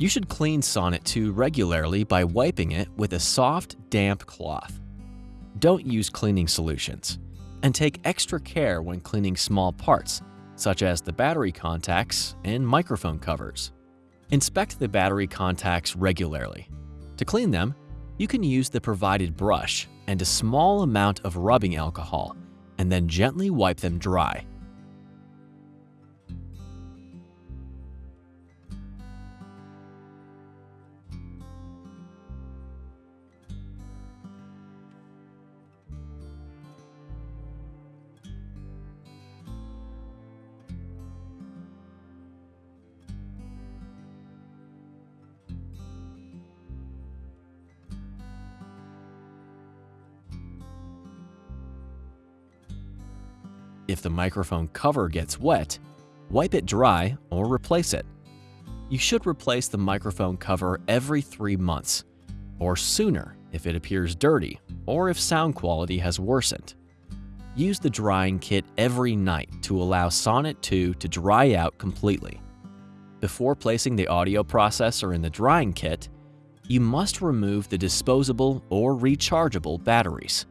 You should clean Sonnet 2 regularly by wiping it with a soft, damp cloth. Don't use cleaning solutions, and take extra care when cleaning small parts, such as the battery contacts and microphone covers. Inspect the battery contacts regularly. To clean them, you can use the provided brush and a small amount of rubbing alcohol, and then gently wipe them dry. If the microphone cover gets wet, wipe it dry or replace it. You should replace the microphone cover every three months, or sooner if it appears dirty or if sound quality has worsened. Use the drying kit every night to allow Sonnet 2 to dry out completely. Before placing the audio processor in the drying kit, you must remove the disposable or rechargeable batteries.